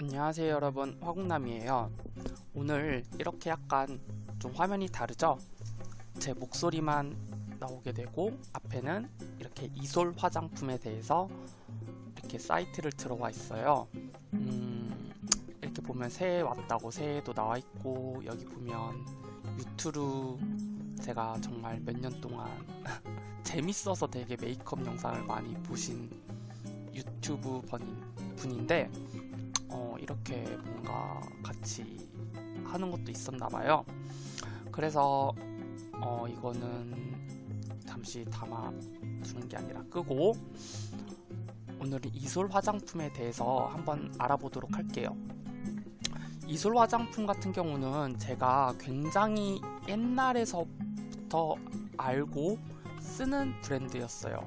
안녕하세요 여러분. 화국남이에요. 오늘 이렇게 약간 좀 화면이 다르죠? 제 목소리만 나오게 되고 앞에는 이렇게 이솔 화장품에 대해서 이렇게 사이트를 들어와 있어요. 음, 이렇게 보면 새해 왔다고 새해도 나와 있고 여기 보면 유튜브 제가 정말 몇 년 동안 재밌어서 되게 메이크업 영상을 많이 보신 유튜브 분인데 어, 이렇게 뭔가 같이 하는 것도 있었나 봐요. 그래서 어, 이거는 잠시 담아 두는 게 아니라 끄고 오늘은 이솔 화장품에 대해서 한번 알아보도록 할게요. 이솔 화장품 같은 경우는 제가 굉장히 옛날에서부터 알고 쓰는 브랜드였어요.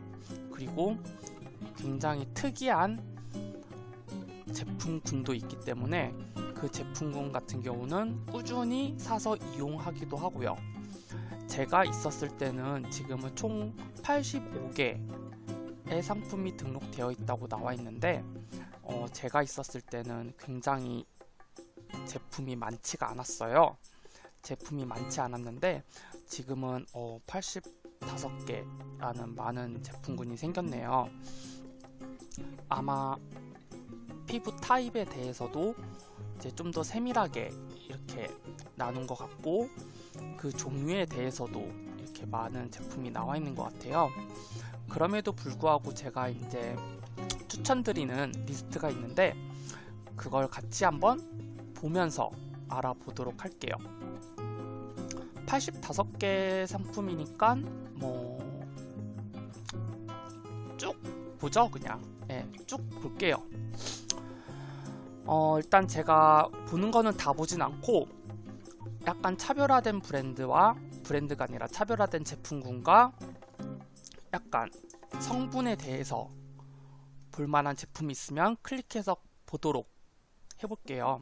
그리고 굉장히 특이한 제품군도 있기 때문에 그 제품군 같은 경우는 꾸준히 사서 이용하기도 하고요. 제가 있었을 때는 지금은 총 85개의 상품이 등록되어 있다고 나와 있는데 어, 제가 있었을 때는 굉장히 제품이 많지가 않았어요. 제품이 많지 않았는데 지금은 어, 85개라는 많은 제품군이 생겼네요. 아마 피부 타입에 대해서도 이제 좀 더 세밀하게 이렇게 나눈 것 같고 그 종류에 대해서도 이렇게 많은 제품이 나와 있는 것 같아요. 그럼에도 불구하고 제가 이제 추천드리는 리스트가 있는데 그걸 같이 한번 보면서 알아보도록 할게요. 85개 상품이니까 뭐 쭉 보죠 그냥 예, 쭉 볼게요. 어, 일단 제가 보는 거는 다 보진 않고 약간 차별화된 브랜드와 브랜드가 아니라 차별화된 제품군과 약간 성분에 대해서 볼만한 제품이 있으면 클릭해서 보도록 해볼게요.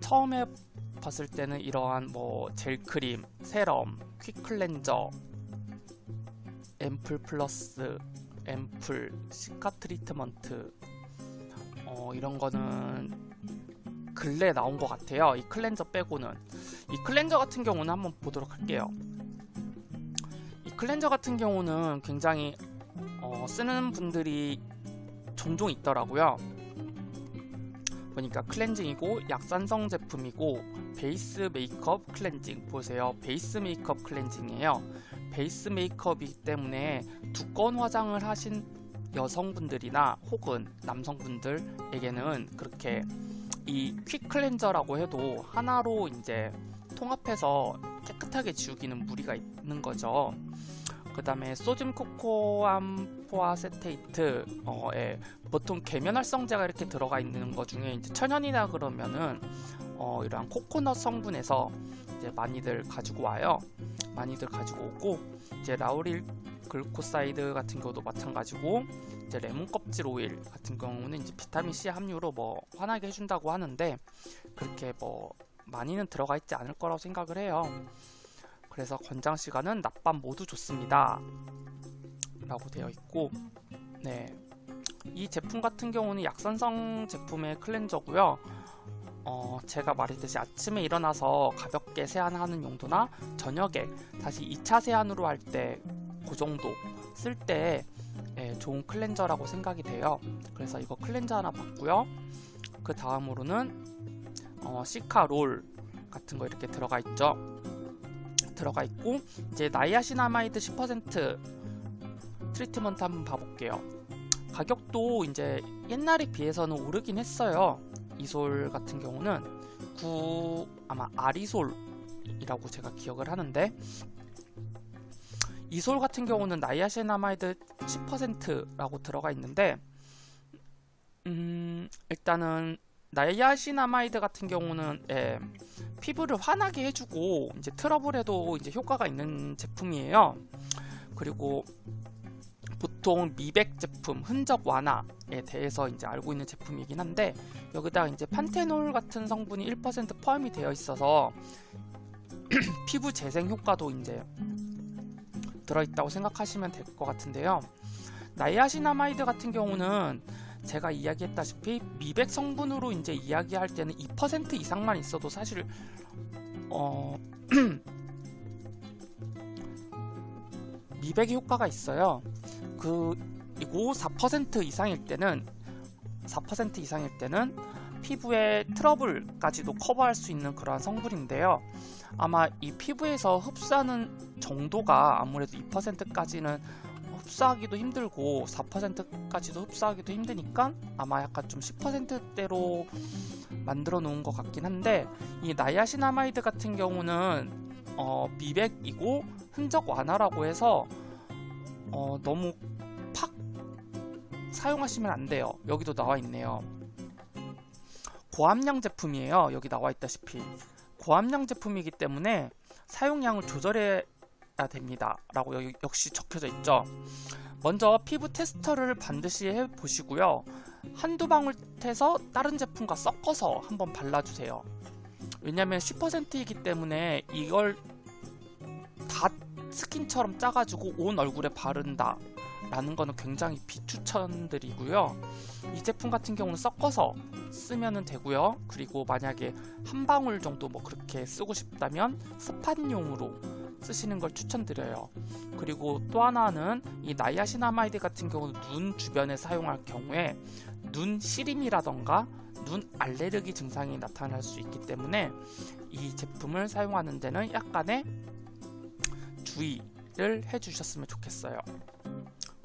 처음에 봤을 때는 이러한 뭐 젤크림, serum, quick cleanser, 앰플 플러스, 앰플, cica 트리트먼트 어, 이런 거는 근래 나온 것 같아요. 이 클렌저 빼고는 이 클렌저 같은 경우는 한번 보도록 할게요. 이 클렌저 같은 경우는 굉장히 어, 쓰는 분들이 종종 있더라고요. 보니까 클렌징이고 약산성 제품이고 베이스 메이크업 클렌징 보세요. 베이스 메이크업 클렌징이에요. 베이스 메이크업이기 때문에 두꺼운 화장을 하신 여성분들이나 혹은 남성분들에게는 그렇게 이 quick cleanser라고 해도 하나로 이제 통합해서 깨끗하게 지우기는 무리가 있는 거죠. 그 다음에 sodium cocoamphoacetate 어, 예. 보통 계면활성제가 이렇게 들어가 있는 것 중에 이제 천연이나 그러면은 어, 이러한 코코넛 성분에서 이제 많이들 가지고 와요. 많이들 가지고 오고 이제 lauryl glucoside 같은 경우도 마찬가지고 이제 레몬 껍질 오일 같은 경우는 이제 비타민 C 함유로 뭐 환하게 해준다고 하는데 그렇게 뭐 많이는 들어가 있지 않을 거라고 생각을 해요. 그래서 권장 시간은 낮밤 모두 좋습니다. 라고 되어 있고 네. 이 제품 같은 경우는 약산성 제품의 cleanser고요. 어, 제가 말했듯이 아침에 일어나서 가볍게 세안하는 용도나 저녁에 다시 2차 세안으로 할 때 그 정도 쓸때 예, 좋은 cleanser라고 생각이 돼요. 그래서 이거 클렌저 하나 봤고요. 그 다음으로는 어, 시카롤 같은 거 이렇게 들어가 있죠. 들어가 있고 이제 niacinamide 10% treatment 한번 봐볼게요. 가격도 이제 옛날에 비해서는 오르긴 했어요. 이솔 같은 경우는 9 아마 아리솔이라고 제가 기억을 하는데 이솔 같은 경우는 niacinamide 10%라고 들어가 있는데 음, 일단은 niacinamide 같은 경우는 예, 피부를 환하게 해주고 이제 트러블에도 이제 효과가 있는 제품이에요. 그리고 보통 미백 제품, 흔적 완화에 대해서 이제 알고 있는 제품이긴 한데 여기다가 이제 판테놀 같은 성분이 1% 포함이 되어 있어서 피부 재생 효과도 이제 들어있다고 생각하시면 될 것 같은데요. 나이아시나마이드 같은 경우는 제가 이야기했다시피 미백 성분으로 이제 이야기할 때는 2% 이상만 있어도 사실 어 미백의 효과가 있어요. 그리고 4% 이상일 때는 4% 이상일 때는 피부의 트러블까지도 커버할 수 있는 그러한 성분인데요. 아마 이 피부에서 흡수하는 정도가 아무래도 2%까지는 흡수하기도 힘들고 4%까지도 흡수하기도 힘드니까 아마 약간 좀 10%대로 만들어 놓은 것 같긴 한데 이 niacinamide 같은 경우는 어, 미백이고 흔적 완화라고 해서 어, 너무 팍 사용하시면 안 돼요. 여기도 나와 있네요. 고함량 제품이에요. 여기 나와 있다시피 고함량 제품이기 때문에 사용량을 조절해야 됩니다. 라고 여기 역시 적혀져 있죠. 먼저 피부 테스터를 반드시 해보시고요. 한두 방울 태서 다른 제품과 섞어서 한번 발라주세요. 왜냐면 10%이기 때문에 이걸 다 스킨처럼 짜가지고 온 얼굴에 바른다 라는 거는 굉장히 비추천드리고요. 이 제품 같은 경우는 섞어서 쓰면 되고요. 그리고 만약에 한 방울 정도 뭐 그렇게 쓰고 싶다면 spot용으로 쓰시는 걸 추천드려요. 그리고 또 하나는 이 niacinamide 같은 경우는 눈 주변에 사용할 경우에 눈 시림이라던가 눈 알레르기 증상이 나타날 수 있기 때문에 이 제품을 사용하는 데는 약간의 주의를 해주셨으면 좋겠어요.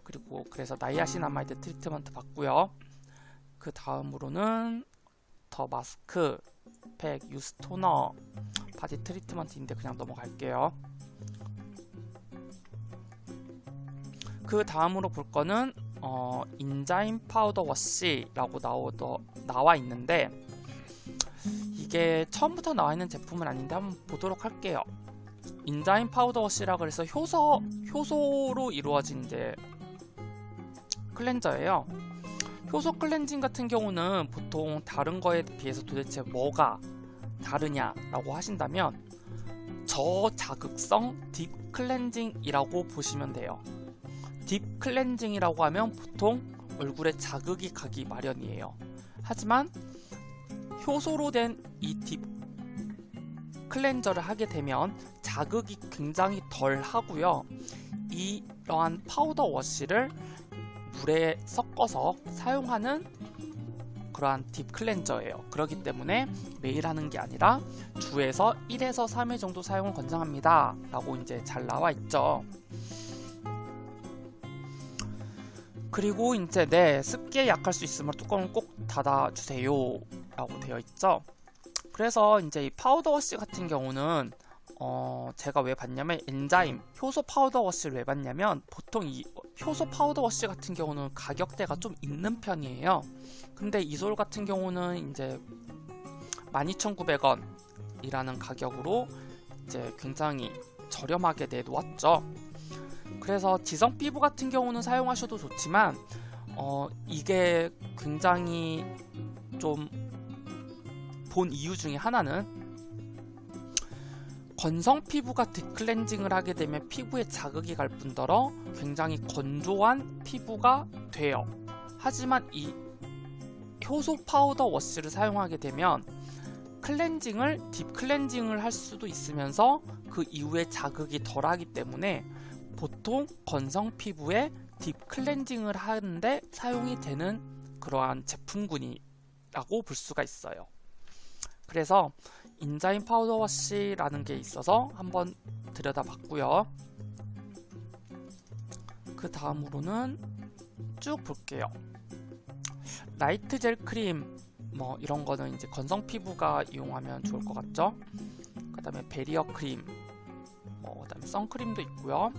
그리고 그래서 niacinamide treatment 봤고요. 그 다음으로는 더 마스크, 팩, youth toner, body treatment인데 그냥 넘어갈게요. 그 다음으로 볼 거는 어, enzyme powder wash라고 나오더, 나와 있는데 이게 처음부터 나와 있는 제품은 아닌데 한번 보도록 할게요. enzyme powder wash라 그래서 효소 효소로 이루어진 이제 cleanser예요. 효소 클렌징 같은 경우는 보통 다른 거에 비해서 도대체 뭐가 다르냐라고 하신다면 저자극성 deep cleansing이라고 보시면 돼요. deep cleansing이라고 하면 보통 얼굴에 자극이 가기 마련이에요. 하지만 효소로 된 이 deep cleanser를 하게 되면 자극이 굉장히 덜 하고요. 이러한 powder wash를 물에 섞어서 사용하는 그러한 deep cleanser예요. 그렇기 때문에 매일 하는 게 아니라 주에서 1에서 3회 정도 사용을 권장합니다. 라고 이제 잘 나와 있죠. 그리고 이제 네 습기에 약할 수 있으면 뚜껑을 꼭 닫아주세요 라고 되어 있죠. 그래서 이제 이 powder wash 같은 경우는 어, 제가 왜 봤냐면 enzyme 효소 powder wash를 왜 봤냐면 보통 이 효소 powder wash 같은 경우는 가격대가 좀 있는 편이에요. 근데 이솔 같은 경우는 이제 12,900원 이라는 가격으로 이제 굉장히 저렴하게 내놓았죠. 그래서 지성 피부 같은 경우는 사용하셔도 좋지만 어, 이게 굉장히 좀 본 이유 중에 하나는 건성 피부가 deep cleansing을 하게 되면 피부에 자극이 갈 뿐더러 굉장히 건조한 피부가 돼요. 하지만 이 효소 powder wash를 사용하게 되면 cleansing을 deep cleansing을 할 수도 있으면서 그 이후에 자극이 덜하기 때문에 보통 건성 피부에 deep cleansing을 하는데 사용이 되는 그러한 제품군이라고 볼 수가 있어요. 그래서 enzyme powder wash라는 게 있어서 한번 들여다봤고요. 그 다음으로는 쭉 볼게요. light gel cream 뭐 이런 거는 이제 건성 피부가 이용하면 좋을 것 같죠? 그 다음에 베리어 크림 뭐 그다음에 선크림도 있고요.